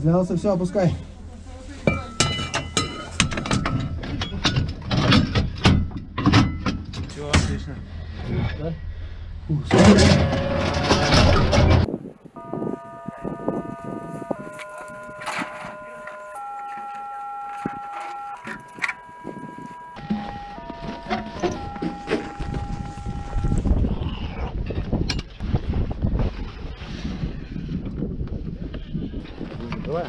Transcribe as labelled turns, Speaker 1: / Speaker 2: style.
Speaker 1: Снялся, все, опускай.
Speaker 2: Все, отлично.
Speaker 1: Фу, смотри. Давай.